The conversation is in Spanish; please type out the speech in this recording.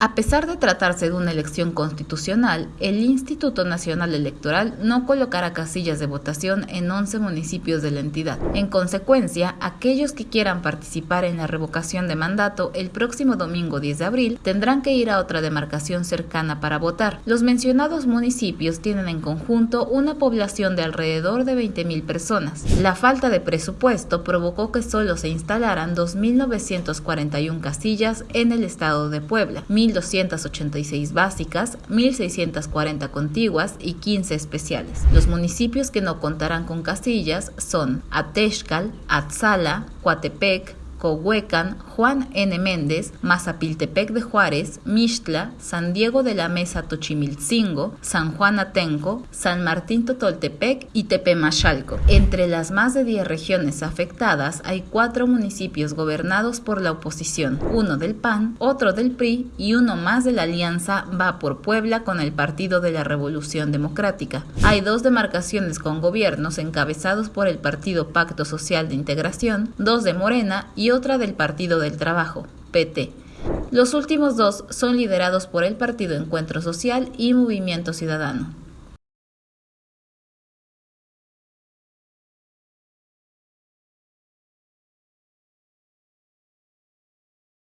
A pesar de tratarse de una elección constitucional, el Instituto Nacional Electoral no colocará casillas de votación en 11 municipios de la entidad. En consecuencia, aquellos que quieran participar en la revocación de mandato el próximo domingo 10 de abril tendrán que ir a otra demarcación cercana para votar. Los mencionados municipios tienen en conjunto una población de alrededor de 20.000 personas. La falta de presupuesto provocó que solo se instalaran 2.941 casillas en el estado de Puebla, 1.286 básicas, 1.640 contiguas y 15 especiales. Los municipios que no contarán con casillas son Atexcal, Atzala, Coatepec, Cohuecan, Juan N. Méndez, Mazapiltepec de Juárez, Mixtla, San Diego de la Mesa Tochimilcingo, San Juan Atenco, San Martín Totoltepec y Tepemachalco. Entre las más de 10 regiones afectadas hay cuatro municipios gobernados por la oposición, uno del PAN, otro del PRI y uno más de la alianza Va por Puebla con el Partido de la Revolución Democrática. Hay dos demarcaciones con gobiernos encabezados por el Partido Pacto Social de Integración, dos de Morena y otra del Partido del Trabajo, PT. Los últimos dos son liderados por el Partido Encuentro Social y Movimiento Ciudadano.